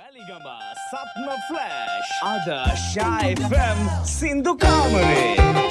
Weligama සත්ම flash අද ශයිෆම් සින්දු කාමරේ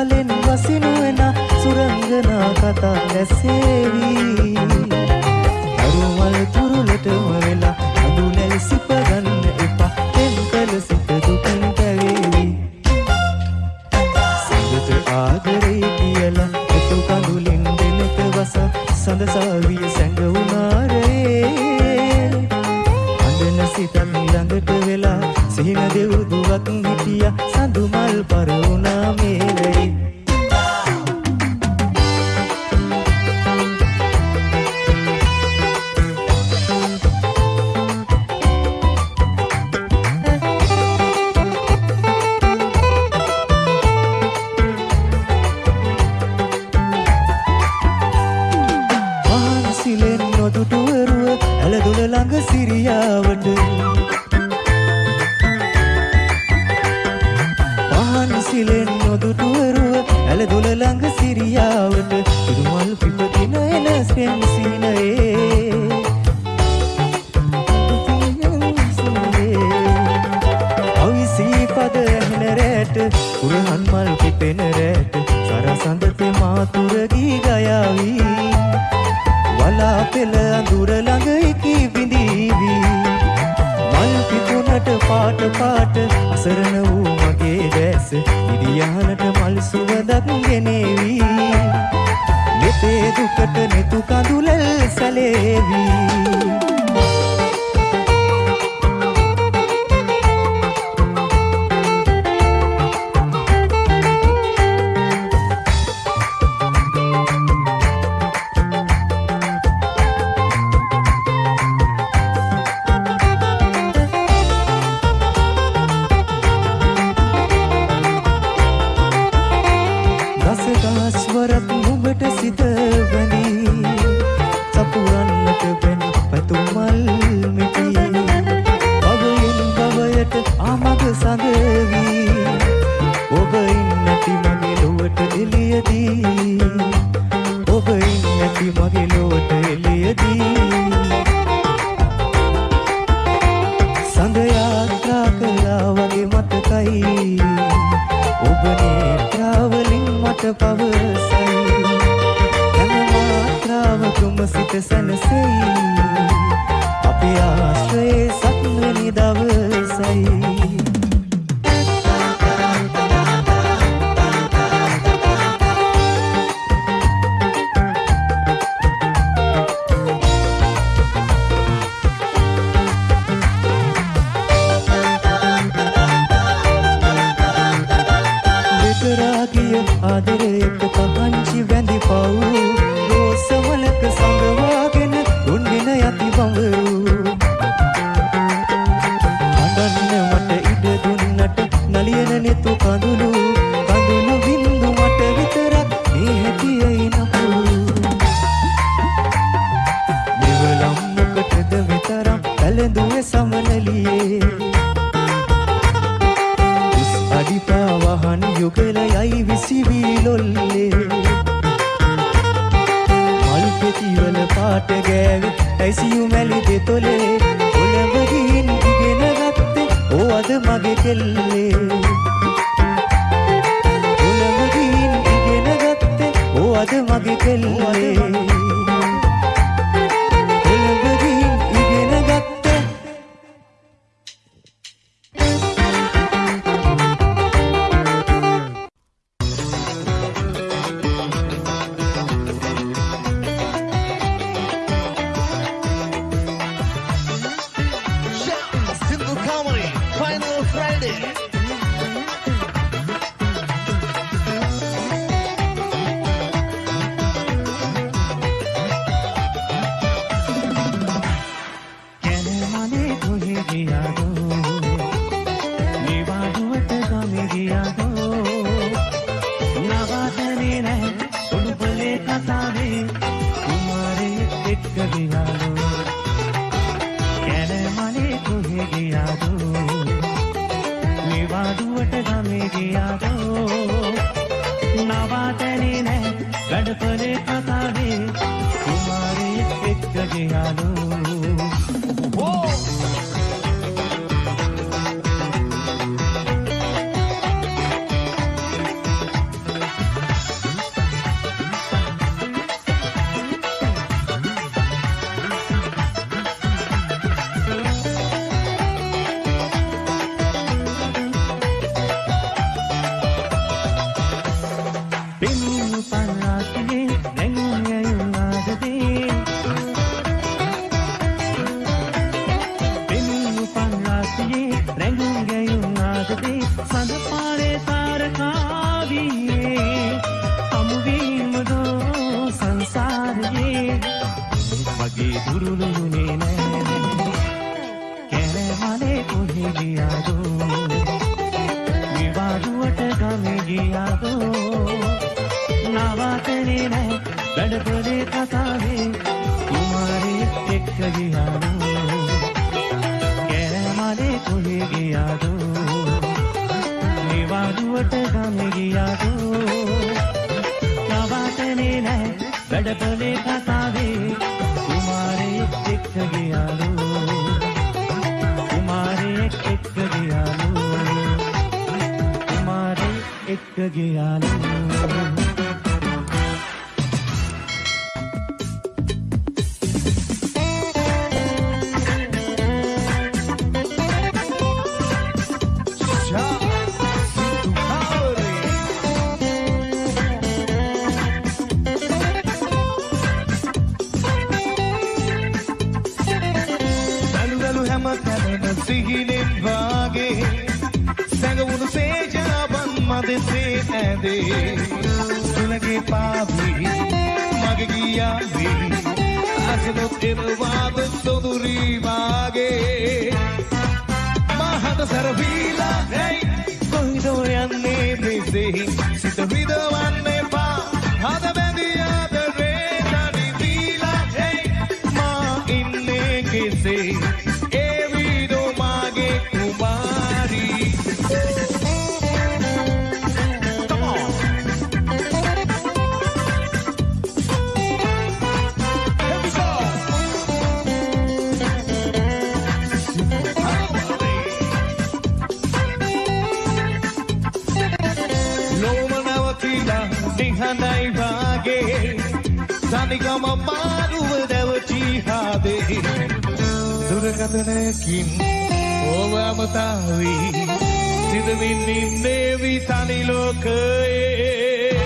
කලින් වසිනු එන සුරංගනා කතා ඇසේවි අරුමල් තුරුලටම වෙලා අඳුනැල් සිපගන්න එපා. තෙම්කල සිත දුකින් පැවේවි. සිඟට ආදරේ කියලා එතු කඳුලින් දෙනත වස සඳසාවිය සැඟවුනාරේ අඳන සිතන් ළඟට වෙලා සිහින දෙව්දුවක් හිටියා. සඳුමල් පරවුනාමේ. দুটো පාට ගෑවි ඇසියු මැලි දෙතොලේ ඔලඹ ගිහින් ඉගෙන ගත්තේ ඕ අද මගේ කෙල්ලේ. ඔලඹ ගිහින් ඉගෙන ගත්තේ ඕ අද මගේ කෙල්ලේ. साधने रहे सुन का साधने தயங்குங்கையும் ஆசதி पोले फसा दे तुम्हारे टिक गया तुम्हारे टिक गया तुम्हारे एक गया දුරකතනකින් ඕවමතාවී සිදමින් ඉන්නේ විතනි ලෝකයේ.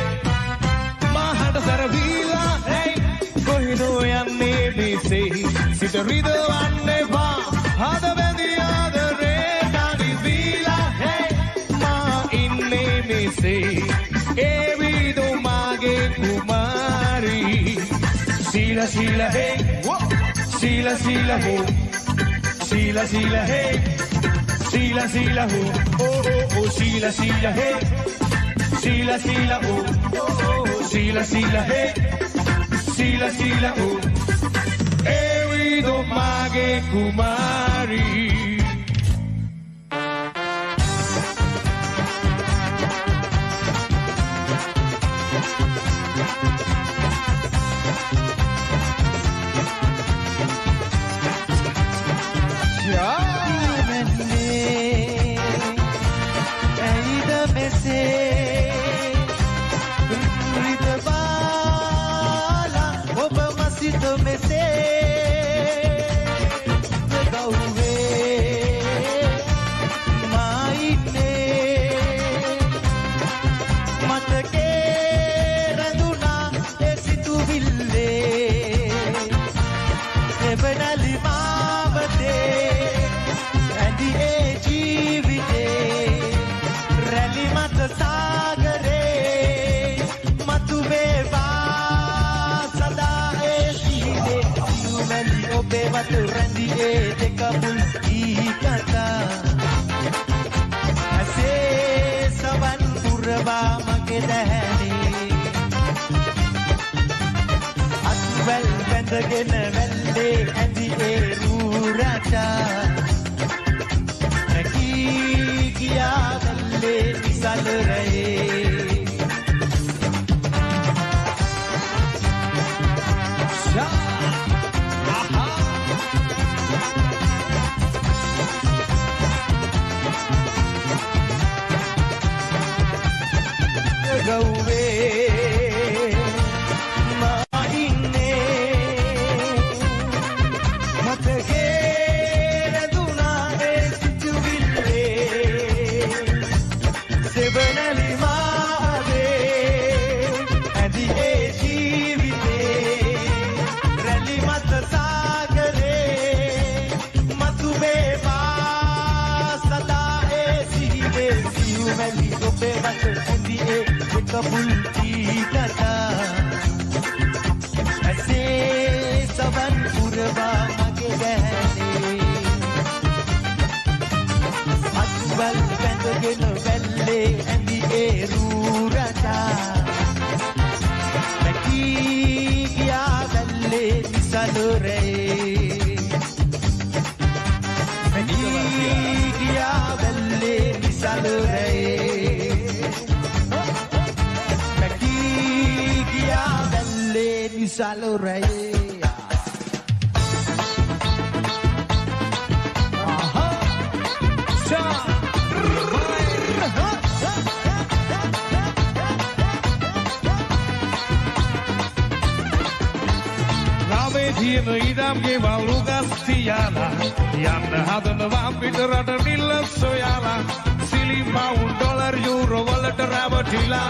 මහට සැරවීලා ඇයි? කොහිදෝ යන්නේ මිසෙහි සිත රිදවන්න එපා හද බැඳී ආදරේ තනිවීලා ඇයි? මා ඉන්නේ මිසෙහි ඒ Sila, sila, hey. Sila, sila, ho. Sila, sila, hey. Sila, sila, ho. Oh, oh, oh. Sila, sila, hey. Sila, sila, ho. Oh, oh, oh. Sila, sila, hey. Sila, sila, ho. Ewi do mage kumari. එවනලි මාවතේ ඇඳි ඒ ජීවිතේ රැලි මත සාගරේ මතු වේවා සදා ඒ සිහිනේ. සියුමැලි ඔබේ වත රැඳි ඒ දෙක මුල් ී කතා. ඇසේ සවන් පුරවා මගේ දැහැනේ අත්වැල් බැඳගෙන වැල්ලේ ඇඳි ඒ රූරටා නැකී ගියා වැල්ලේ නිසල රැයේ. salurei Ino idam ge valu gastiana Yan hadan vampit rada nilla soyala. Sili pound dollar euro wallet rabatila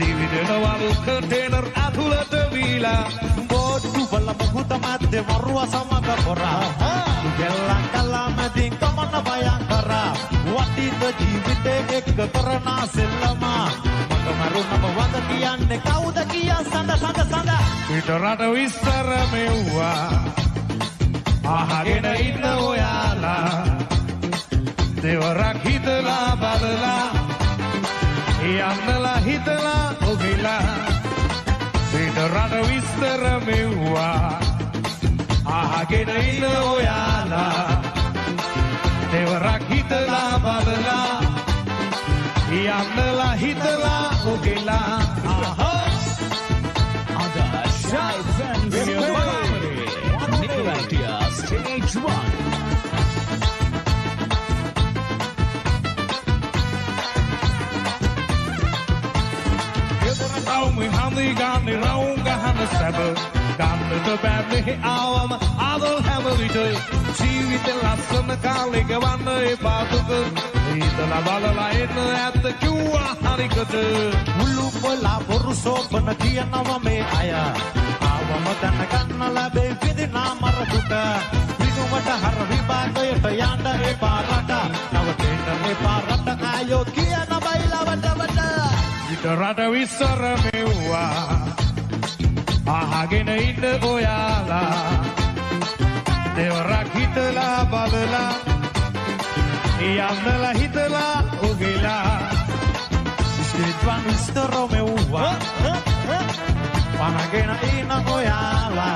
Dividend valu container athulata වීලා බෝඩ්ඩු වල මුහුද මැද්දේ වරුව සමග පොරා ගෙල්ලන් කලා මැදින් ගමන බයන් කරා වටිද ජීවිතේ එක්ක කරනා සෙල්ලමා මට මරුණම වද කියන්නේ කවුද කියා සඳ සඳ සඳ පිට රට විස්තර මෙව්වා අහගෙන ඉන්න derrameua Ahaginaina oiala Devarak hitala badala Iamnala hitala Stage 1 hebben we de. Zie de laatste kan liggen wanneer je paarden. ඊතල බලලා එන්න ඇත්ත කිව්වා හරිකට මුළු පොලා බොරු සෝපන කියනවා මේ අය ආවම දැනගන්න ලැබේ විදිනා මරදුට විනුවට හර විභාගයට යන්න එපා රට නවතින්න එපා රට ආයෝ කියන බයිලවට වට ඊට රට විස්සර මෙව්වා agenind oiala De rakitla babla Iamnela hitla ogila Svetvan istoro me uva Panagena ina oiala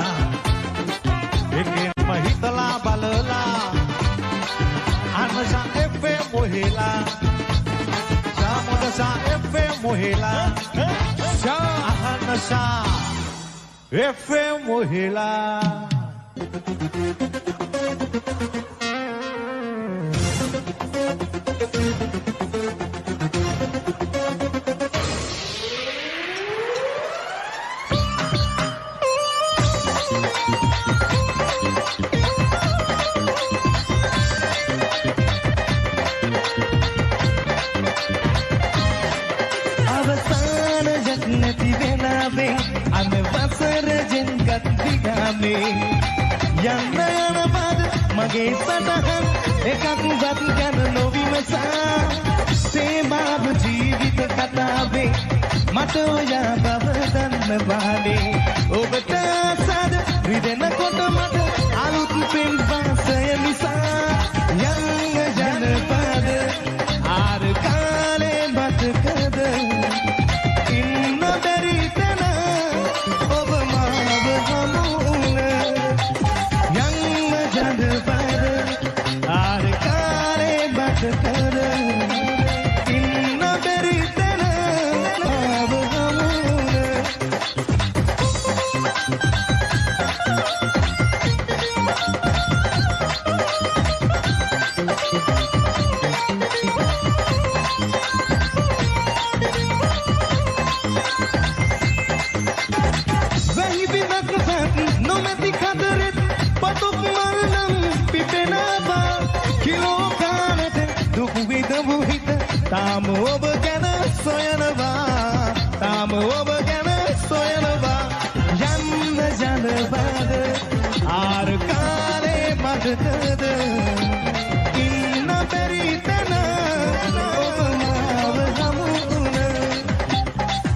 Ekin mahitla balala Anja efe mohila Jamoda sa efe mohila Jahan sa If eu morrer lá. මගේ සටහන්. එකක්වත් ගැන නොවිමසා. සේමාව ජීවිත කතාවේ මට ඔයා බව දන්න වානේ ඔබට සද රිදෙනකොට මට අලුත් පෙම්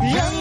Young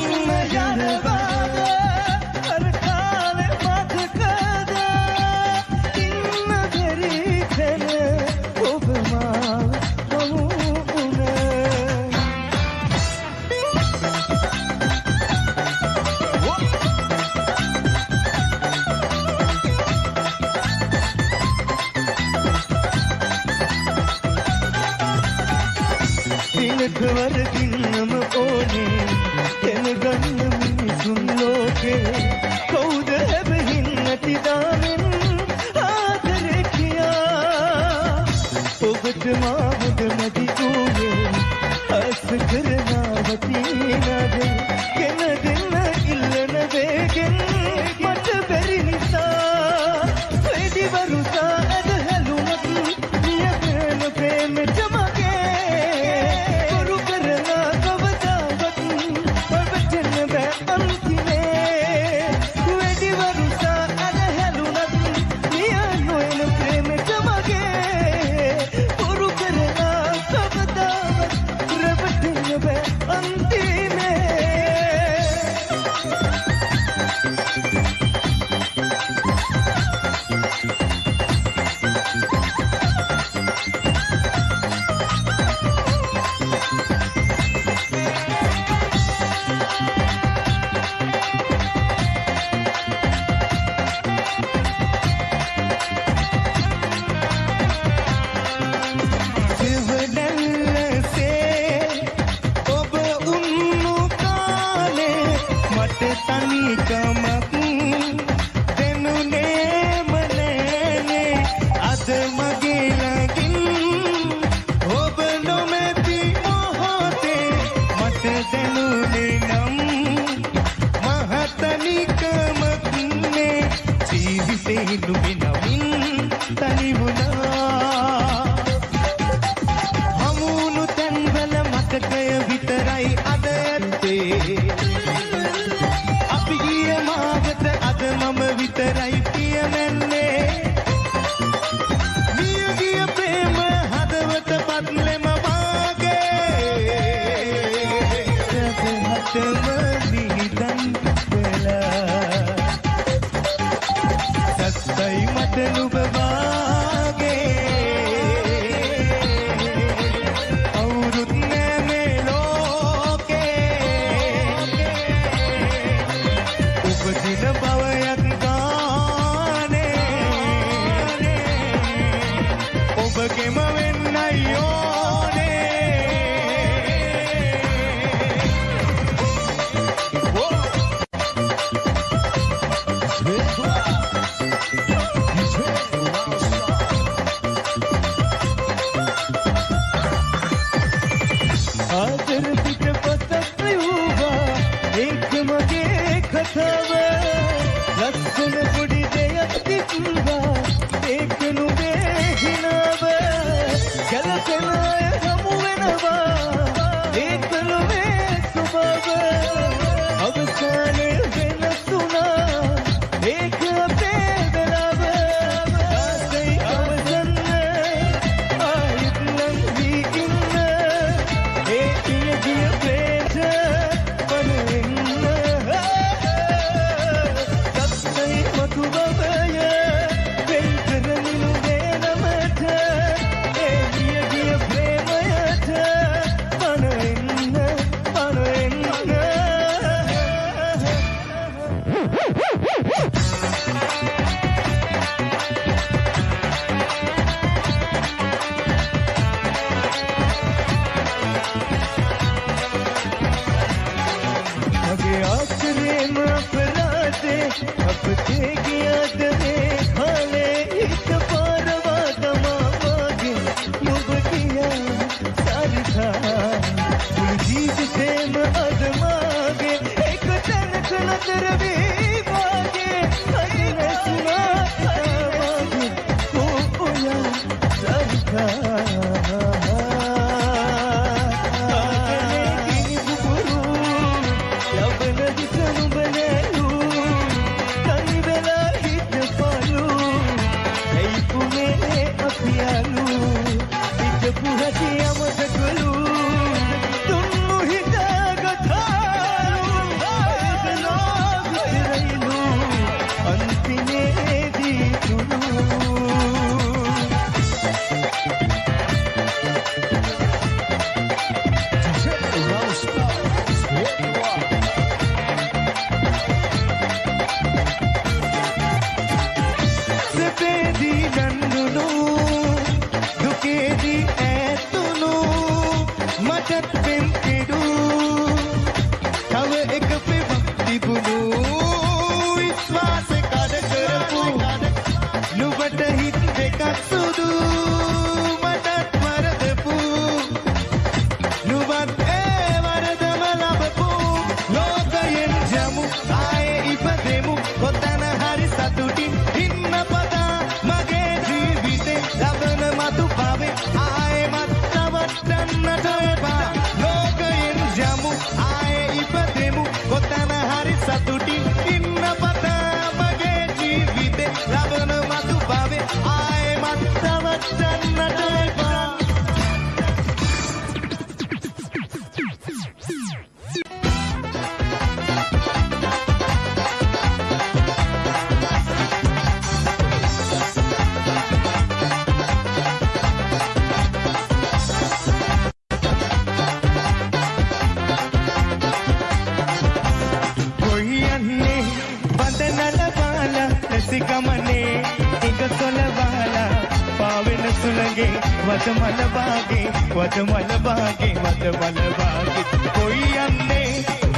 वतमल बागे वतमल बागे वतमल बागे। कोई अम्मे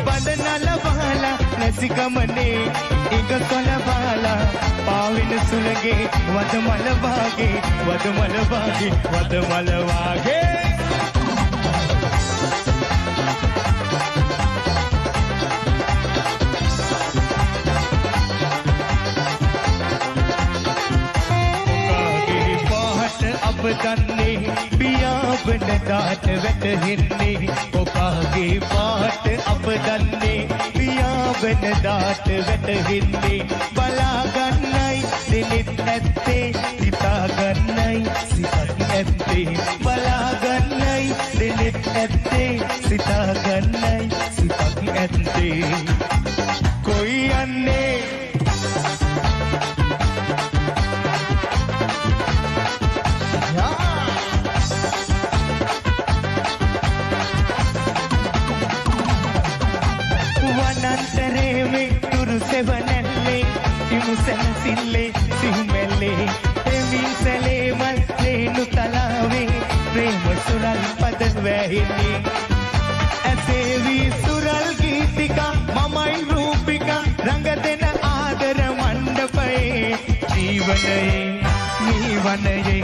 बदनल बाला, नसिक मने एक सोल बाला। पाविन सुनगे वतमल बागे वतमल बागे वतमल बागे। දන්නේ පියාඹන දාට වැටහෙන්නේ ඔකාගේ පාට අප දන්නේ පියාඹන දාට වැටහෙන්නේ. බලාගන්නයි දෙනෙත් ඇත්තේ පද වැහින්නේ ඇසේවී සුරල් ගීතිකා මමයි රූපිකා රඟ දෙන ආදර මණ්ඩපයේ. ජීවනයේ නීවනයේ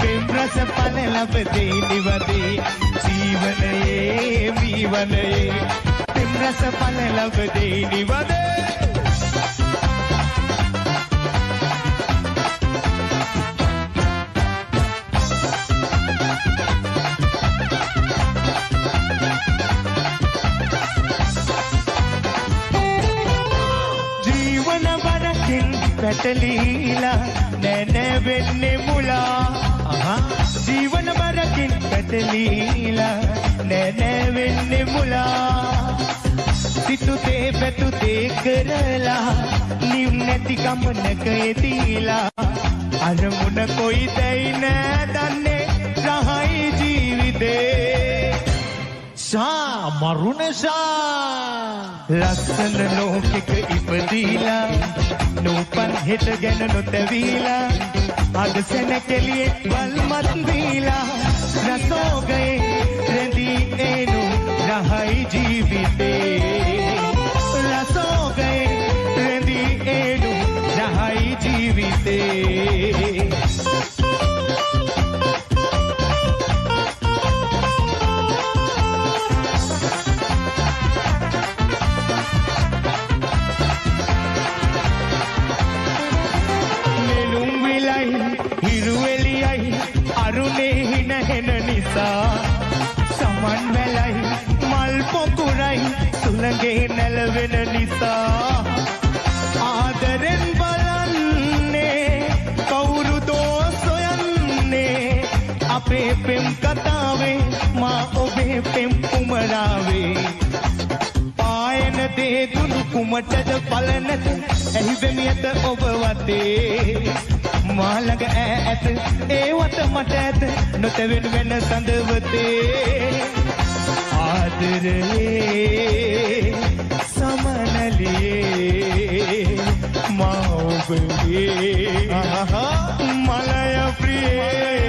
පෙම් රස පල ලබදේ නිවදේ. ජීවනයේ මීවනයේ පෙම් රස පල ලබදේ නිවදේ. පැටලීලා නැනැ වෙන්නේ මුලා. ජීවන වරකින් පැටලීලා නැනැ වෙන්නේ මුලා. සිතුතේ පැතුතේ කරලා නිව් නැති ගමනක යෙදීලා. අරමුණ කොයි දැයි නෑ දන්නේ රහයි ජීවිතේ. ශා මරුණශා ලස්සන ලෝකෙක ඉපදීලා නූපන් හෙට ගැන නොතැවීලා අද සැනකෙලියේ වල්මත් දීලා රසෝගයේ දුනු කුමටද පලනත ඇහි වෙමියත ඔබ වතේ. මාළඟ ඈ ඇත ඒ වත මට ඇත නොතැවෙන වෙන සඳවතේ. ආදරේ සමනලියේ මා ඔබගේ කරන්නේ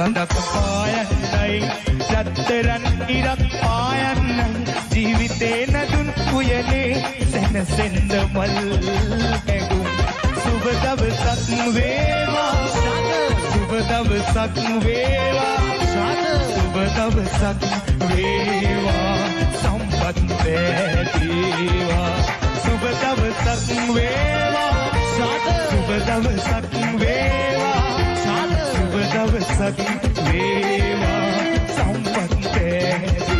රත්තරන් සඳක් පායන්නයි රත්තරන් ඉරක් පායන්නයි ජීවිතේ නදුන් උයනේ සැනසෙන්ද මල් හැගුම් සුබ දවසක් වේවා සුබ දවසක් වේවා සුබ දවසක් වේවා සම්පත් වේවා සුබ දවසක් වේවා සුබ දවසක් වේවා सती सम्मते